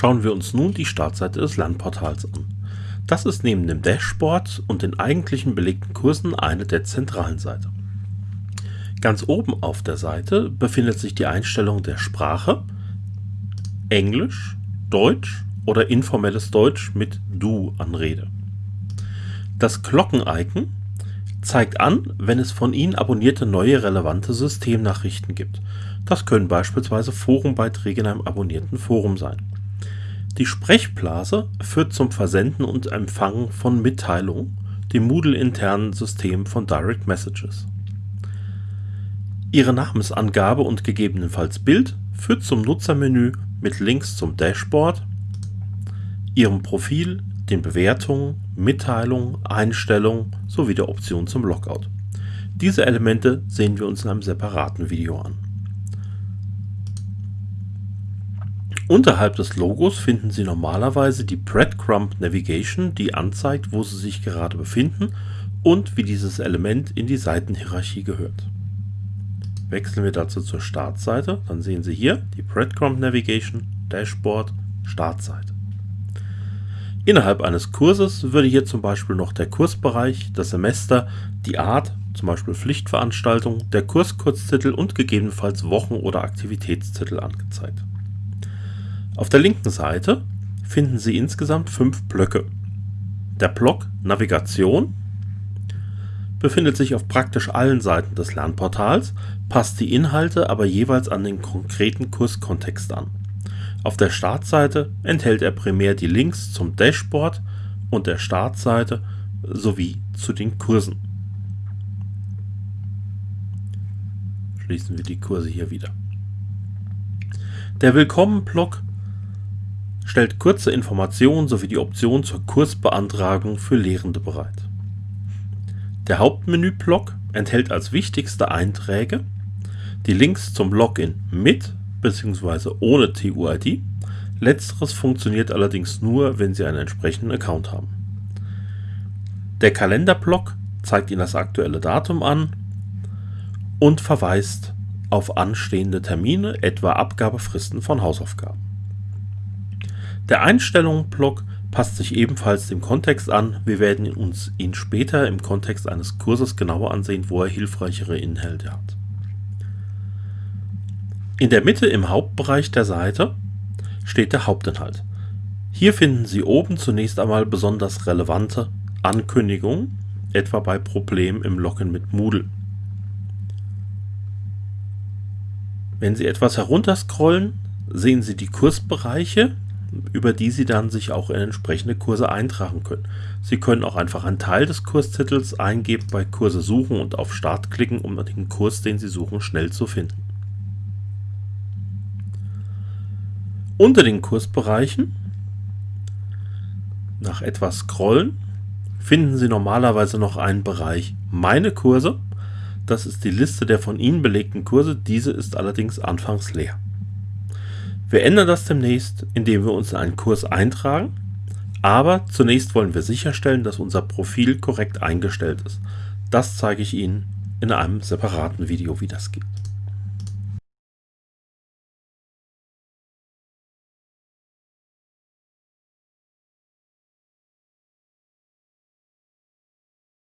Schauen wir uns nun die Startseite des Lernportals an. Das ist neben dem Dashboard und den eigentlichen belegten Kursen eine der zentralen Seiten. Ganz oben auf der Seite befindet sich die Einstellung der Sprache, Englisch, Deutsch oder informelles Deutsch mit Du-Anrede. Das Glocken-Icon zeigt an, wenn es von Ihnen abonnierte neue relevante Systemnachrichten gibt. Das können beispielsweise Forumbeiträge in einem abonnierten Forum sein. Die Sprechblase führt zum Versenden und Empfangen von Mitteilungen, dem Moodle-internen System von Direct Messages. Ihre Namensangabe und gegebenenfalls Bild führt zum Nutzermenü mit Links zum Dashboard, Ihrem Profil, den Bewertungen, Mitteilungen, Einstellungen sowie der Option zum Logout. Diese Elemente sehen wir uns in einem separaten Video an. Unterhalb des Logos finden Sie normalerweise die Breadcrumb Navigation, die anzeigt, wo Sie sich gerade befinden und wie dieses Element in die Seitenhierarchie gehört. Wechseln wir dazu zur Startseite, dann sehen Sie hier die Breadcrumb Navigation, Dashboard, Startseite. Innerhalb eines Kurses würde hier zum Beispiel noch der Kursbereich, das Semester, die Art, zum Beispiel Pflichtveranstaltung, der Kurskurztitel und gegebenenfalls Wochen- oder Aktivitätstitel angezeigt. Auf der linken Seite finden Sie insgesamt fünf Blöcke. Der Block Navigation befindet sich auf praktisch allen Seiten des Lernportals, passt die Inhalte aber jeweils an den konkreten Kurskontext an. Auf der Startseite enthält er primär die Links zum Dashboard und der Startseite sowie zu den Kursen. Schließen wir die Kurse hier wieder. Der Willkommen-Block stellt kurze Informationen sowie die Option zur Kursbeantragung für Lehrende bereit. Der Hauptmenü-Block enthält als wichtigste Einträge die Links zum Login mit bzw. ohne TUID. Letzteres funktioniert allerdings nur, wenn Sie einen entsprechenden Account haben. Der Kalenderblock zeigt Ihnen das aktuelle Datum an und verweist auf anstehende Termine, etwa Abgabefristen von Hausaufgaben. Der Einstellungen-Block passt sich ebenfalls dem Kontext an. Wir werden uns ihn später im Kontext eines Kurses genauer ansehen, wo er hilfreichere Inhalte hat. In der Mitte im Hauptbereich der Seite steht der Hauptinhalt. Hier finden Sie oben zunächst einmal besonders relevante Ankündigungen, etwa bei Problemen im Login mit Moodle. Wenn Sie etwas herunterscrollen, sehen Sie die Kursbereiche, über die Sie dann sich auch in entsprechende Kurse eintragen können. Sie können auch einfach einen Teil des Kurstitels eingeben, bei Kurse suchen und auf Start klicken, um den Kurs, den Sie suchen, schnell zu finden. Unter den Kursbereichen, nach etwas Scrollen, finden Sie normalerweise noch einen Bereich Meine Kurse. Das ist die Liste der von Ihnen belegten Kurse, diese ist allerdings anfangs leer. Wir ändern das demnächst, indem wir uns in einen Kurs eintragen, aber zunächst wollen wir sicherstellen, dass unser Profil korrekt eingestellt ist. Das zeige ich Ihnen in einem separaten Video, wie das geht.